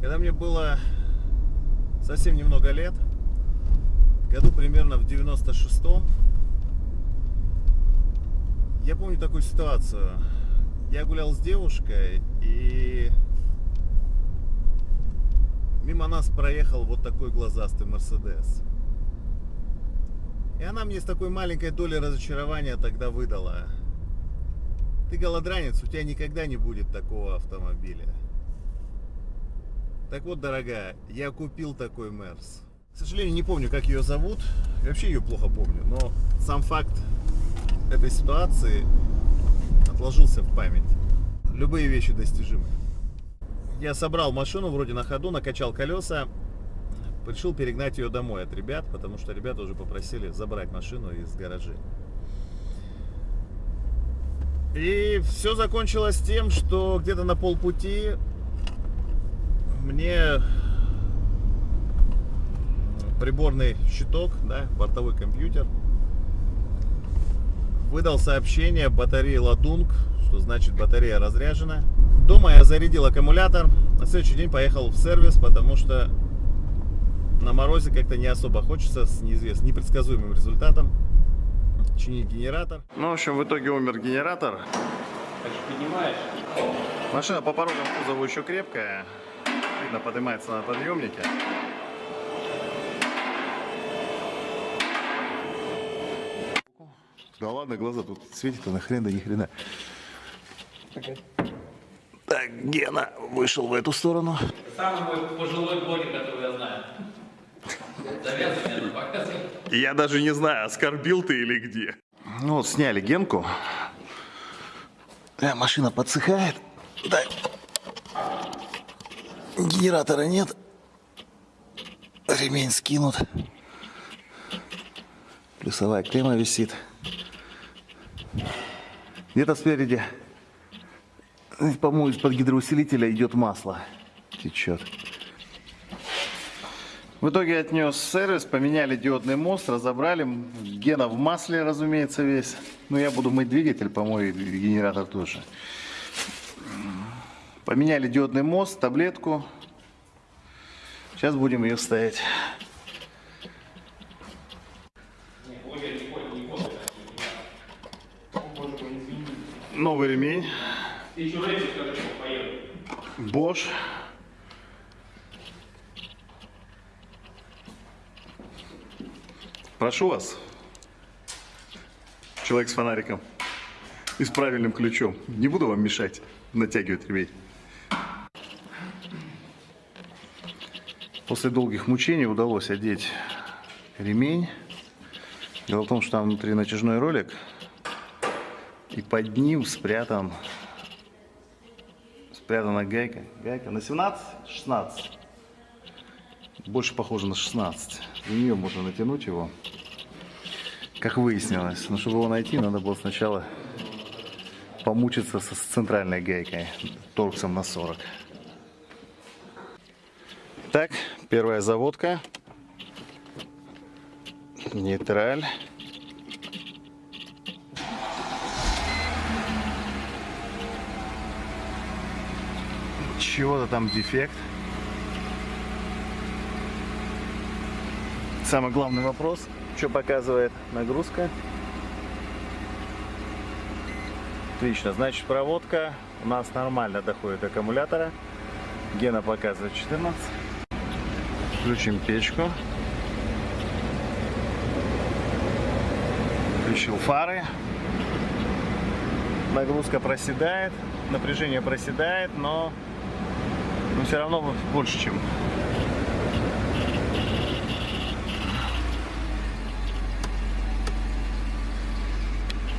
Когда мне было совсем немного лет, году примерно в 96-м, я помню такую ситуацию. Я гулял с девушкой, и мимо нас проехал вот такой глазастый Мерседес. И она мне с такой маленькой долей разочарования тогда выдала. Ты голодранец, у тебя никогда не будет такого автомобиля. Так вот, дорогая, я купил такой Мерс. К сожалению, не помню, как ее зовут. Я вообще ее плохо помню. Но сам факт этой ситуации отложился в память. Любые вещи достижимы. Я собрал машину вроде на ходу, накачал колеса. Решил перегнать ее домой от ребят, потому что ребята уже попросили забрать машину из гаражей. И все закончилось тем, что где-то на полпути мне приборный щиток, да, бортовой компьютер, выдал сообщение батареи ладунг, что значит батарея разряжена. Дома я зарядил аккумулятор, на следующий день поехал в сервис, потому что на морозе как-то не особо хочется с неизвестным, непредсказуемым результатом чинить генератор. Ну, в общем, в итоге умер генератор. Поднимаешь? Машина по порогам кузову еще крепкая. Видно, поднимается на подъемнике. Да ладно, глаза тут светит-то нахрен да ни хрена. Так, Гена вышел в эту сторону. Самый мой пожилой блогер, который я знаю. Завязывай показывай. Я даже не знаю, оскорбил ты или где. Ну вот, сняли Генку. Э, машина подсыхает. Да. Генератора нет. Ремень скинут. Плюсовая клемма висит. Где-то спереди, по-моему, из-под гидроусилителя идет масло. Течет. В итоге отнес сервис, поменяли диодный мост, разобрали. Гена в масле, разумеется, весь. Но я буду мыть двигатель, помою генератор тоже. Поменяли диодный мост, таблетку. Сейчас будем ее ставить. Новый ремень. Bosch. Прошу вас, человек с фонариком и с правильным ключом. Не буду вам мешать натягивать ремень. После долгих мучений удалось одеть ремень. Дело в том, что там внутри натяжной ролик, и под ним спрятан спрятана гайка. Гайка на 17, 16. Больше похоже на 16. В нее можно натянуть его. Как выяснилось. Но чтобы его найти, надо было сначала помучиться с центральной гайкой. Торксом на 40. Так, первая заводка. Нейтраль. Чего-то там дефект. Самый главный вопрос, что показывает нагрузка. Отлично, значит проводка у нас нормально доходит до аккумулятора. Гена показывает 14. Включим печку. Включил фары. Нагрузка проседает, напряжение проседает, но, но все равно больше, чем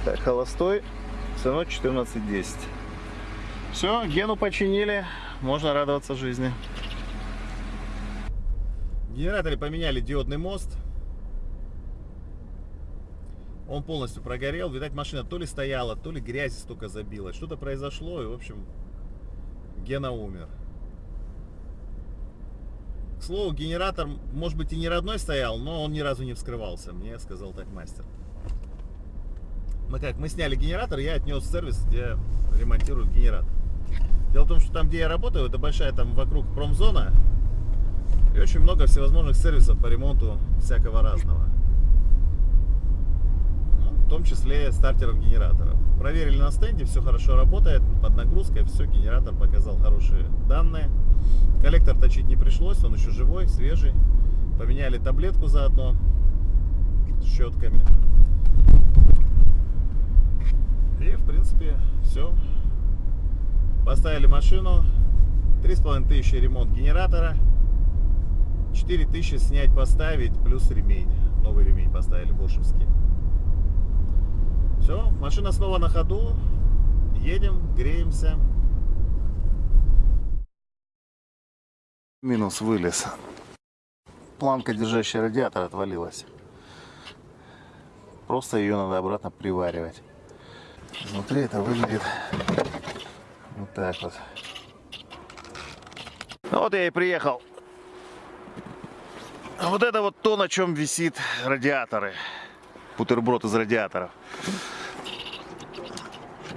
Так, холостой, равно 14.10. Все, Гену починили, можно радоваться жизни. В генераторе поменяли диодный мост. Он полностью прогорел. Видать, машина то ли стояла, то ли грязь столько забилась. Что-то произошло, и, в общем, Гена умер. К слову, генератор, может быть, и не родной стоял, но он ни разу не вскрывался. Мне сказал так мастер. Мы как, мы сняли генератор, я отнес в сервис, где ремонтируют генератор. Дело в том, что там, где я работаю, это большая там вокруг промзона. И очень много всевозможных сервисов по ремонту всякого разного. Ну, в том числе стартеров генераторов. Проверили на стенде, все хорошо работает, под нагрузкой, все, генератор показал хорошие данные. Коллектор точить не пришлось, он еще живой, свежий. Поменяли таблетку заодно с щетками. И, в принципе, все. Поставили машину. Три с половиной тысячи ремонт генератора. 4 тысячи снять, поставить, плюс ремень. Новый ремень поставили, бошевский. Все, машина снова на ходу. Едем, греемся. Минус вылез. Планка, держащая радиатор, отвалилась. Просто ее надо обратно приваривать. Внутри это выглядит вот так вот. Ну вот я и приехал. А вот это вот то, на чем висит радиаторы. Бутерброд из радиаторов.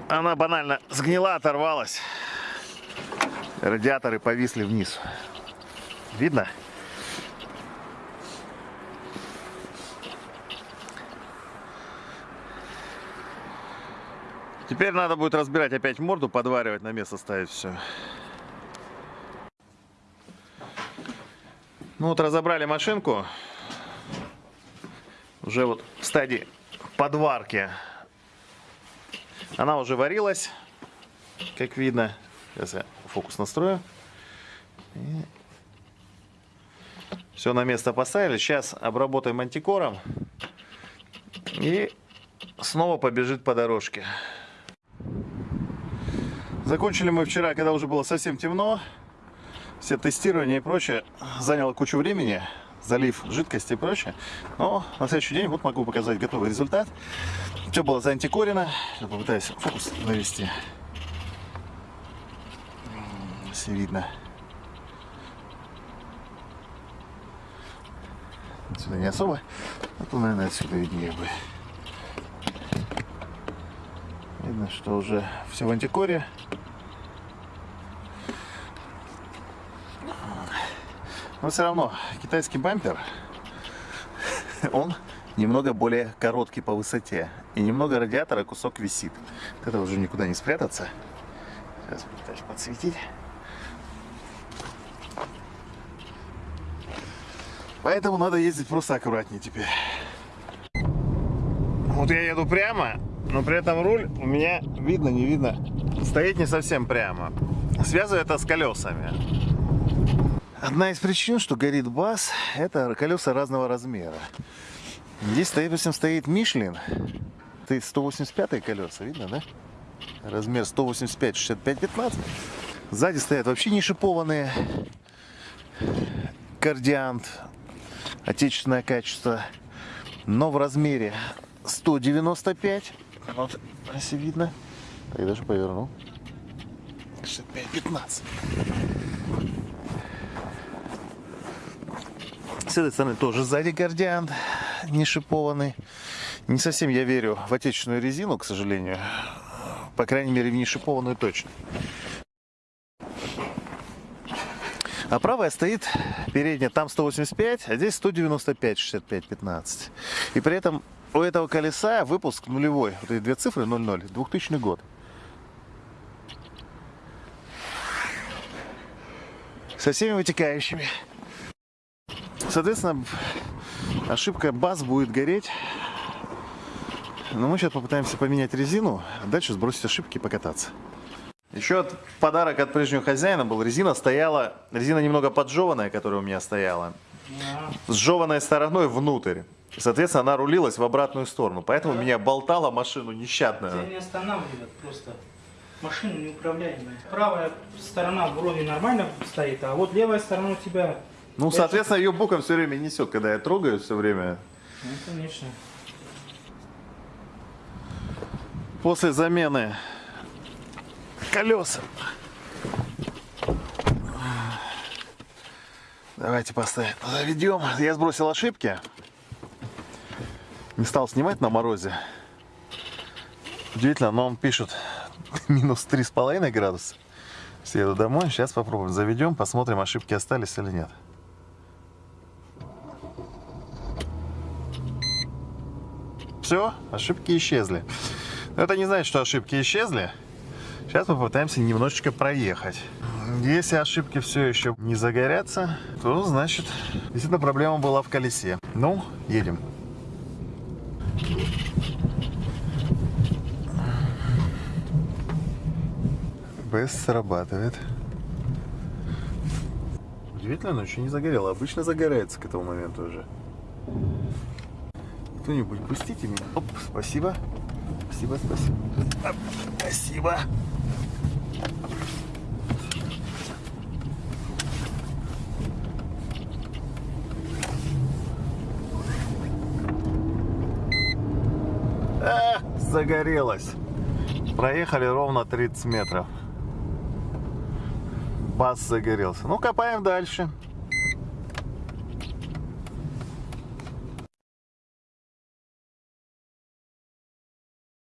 Она банально сгнила, оторвалась. Радиаторы повисли вниз. Видно? Теперь надо будет разбирать опять морду, подваривать, на место ставить все. Ну вот разобрали машинку. Уже вот в стадии подварки. Она уже варилась, как видно. Сейчас я фокус настрою. И все на место поставили. Сейчас обработаем антикором. И снова побежит по дорожке. Закончили мы вчера, когда уже было совсем темно. Все тестирования и прочее заняло кучу времени. Залив жидкости и прочее. Но на следующий день вот могу показать готовый результат. Все было заантикорено. Сейчас попытаюсь фокус навести. Все видно. Отсюда не особо. А то, наверное, отсюда виднее бы. Видно, что уже все в антикоре. Но все равно китайский бампер, он немного более короткий по высоте. И немного радиатора кусок висит. От этого уже никуда не спрятаться. Сейчас попытаюсь подсветить. Поэтому надо ездить просто аккуратнее теперь. Вот я еду прямо, но при этом руль у меня видно, не видно. Стоит не совсем прямо. Связываю это с колесами. Одна из причин, что горит бас, это колеса разного размера. Здесь, допустим, стоит Мишлин. Это 185 колеса, видно, да? Размер 185, 65, 15. Сзади стоят вообще не шипованные. Кардиант. Отечественное качество. Но в размере 195. Вот, если видно. Так, даже повернул. 65, 15. С этой стороны тоже сзади гардиан не шипованный. Не совсем я верю в отечественную резину, к сожалению. По крайней мере, в не шипованную точно. А правая стоит передняя, там 185, а здесь 195, 65, 15. И при этом у этого колеса выпуск нулевой. Вот эти две цифры 00, 2000 год. Со всеми вытекающими. Соответственно, ошибка баз будет гореть. Но мы сейчас попытаемся поменять резину, а дальше сбросить ошибки и покататься. Еще подарок от прежнего хозяина был. Резина стояла, резина немного поджеванная, которая у меня стояла. Сжеванной стороной внутрь. Соответственно, она рулилась в обратную сторону. Поэтому меня болтала машину нещадно. Тебя не останавливает просто. Машина неуправляемая. Правая сторона вроде нормально стоит, а вот левая сторона у тебя ну, соответственно, ее боком все время несет, когда я трогаю все время. Ну, конечно. После замены колес. Давайте поставим. Заведем. Я сбросил ошибки. Не стал снимать на морозе. Удивительно, но он пишет минус три с половиной градуса. Съеду домой, сейчас попробуем. Заведем, посмотрим, ошибки остались или нет. Все, ошибки исчезли. Но это не значит, что ошибки исчезли. Сейчас мы попытаемся немножечко проехать. Если ошибки все еще не загорятся, то значит, действительно проблема была в колесе. Ну, едем. БС срабатывает. Удивительно, но еще не загорело. Обычно загорается к этому моменту уже. Кто-нибудь пустите меня. Оп, спасибо. Спасибо, спасибо. Оп, Спасибо. А, загорелось. Проехали ровно 30 метров. Бас загорелся. Ну, копаем дальше.